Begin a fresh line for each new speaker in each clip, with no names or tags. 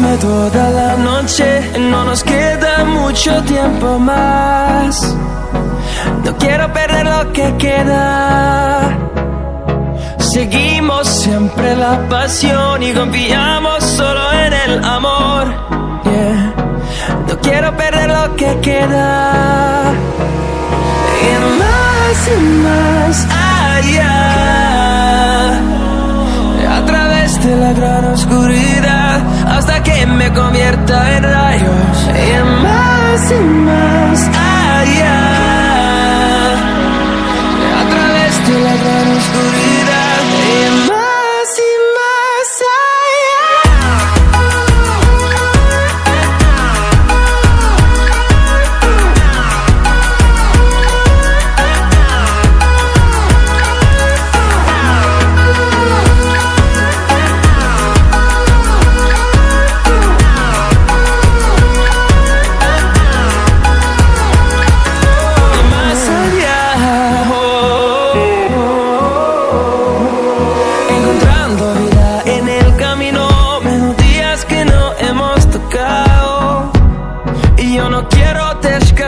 Dame toda la noche, no nos queda mucho tiempo más. No quiero perder lo que queda. Seguimos siempre la pasión y confiamos solo en el amor. No quiero perder lo que queda. Y más y más allá. A través de la gran oscuridad hasta que me convierta en rayos. Y y más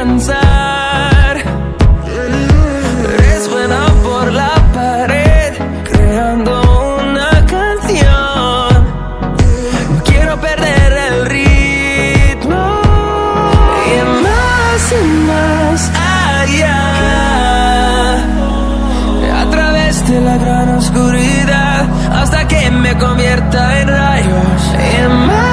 descansar. Eres buena por la pared, creando una canción. No quiero perder el ritmo. Y más y más allá. A través de la gran oscuridad hasta que me convierta en rayos. Y más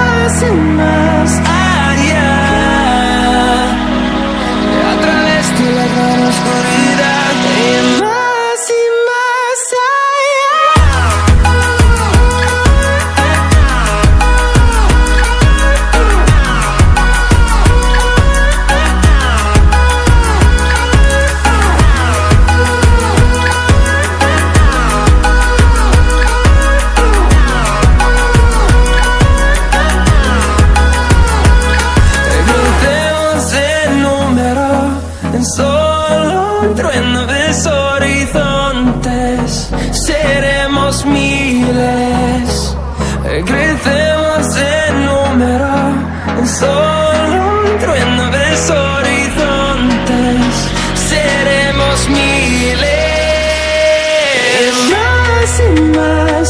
solo un trueno de horizontes. Seremos miles. Crecemos en número solo un trueno de horizontes. Seremos miles. Más y más